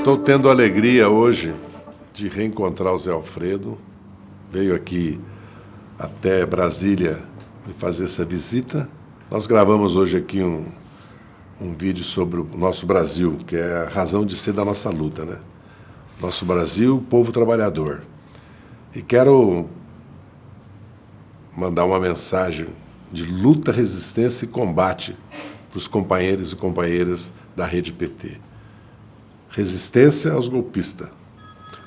Estou tendo a alegria hoje de reencontrar o Zé Alfredo. Veio aqui até Brasília me fazer essa visita. Nós gravamos hoje aqui um, um vídeo sobre o nosso Brasil, que é a razão de ser da nossa luta, né? Nosso Brasil, povo trabalhador. E quero mandar uma mensagem de luta, resistência e combate para os companheiros e companheiras da rede PT. Resistência aos golpistas,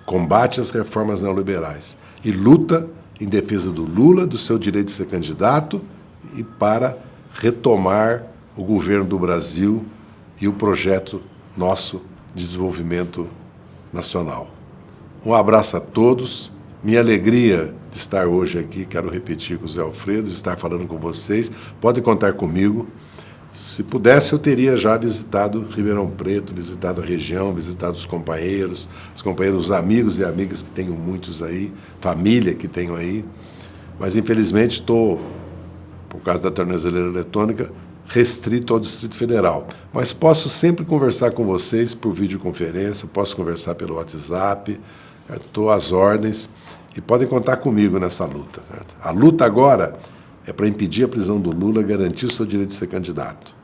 combate às reformas neoliberais e luta em defesa do Lula, do seu direito de ser candidato e para retomar o governo do Brasil e o projeto nosso de desenvolvimento nacional. Um abraço a todos, minha alegria de estar hoje aqui, quero repetir com o Zé Alfredo, de estar falando com vocês, pode contar comigo, se pudesse, eu teria já visitado Ribeirão Preto, visitado a região, visitado os companheiros, os companheiros, os amigos e amigas que tenho muitos aí, família que tenho aí. Mas, infelizmente, estou, por causa da tornozeleira eletrônica, restrito ao Distrito Federal. Mas posso sempre conversar com vocês por videoconferência, posso conversar pelo WhatsApp, estou às ordens e podem contar comigo nessa luta. Certo? A luta agora é para impedir a prisão do Lula garantir seu direito de ser candidato.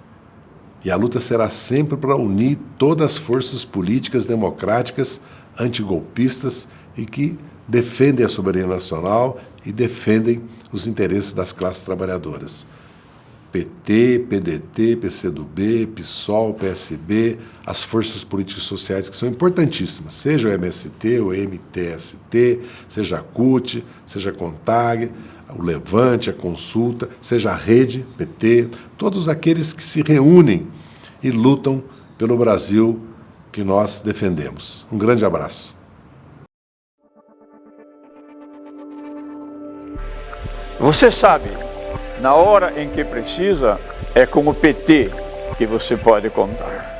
E a luta será sempre para unir todas as forças políticas democráticas antigolpistas e que defendem a soberania nacional e defendem os interesses das classes trabalhadoras. PT, PDT, PCdoB, PSOL, PSB, as forças políticas sociais que são importantíssimas, seja o MST, o MTST, seja a CUT, seja a CONTAG, o Levante, a Consulta, seja a Rede, PT, todos aqueles que se reúnem e lutam pelo Brasil que nós defendemos. Um grande abraço. Você sabe, na hora em que precisa, é com o PT que você pode contar.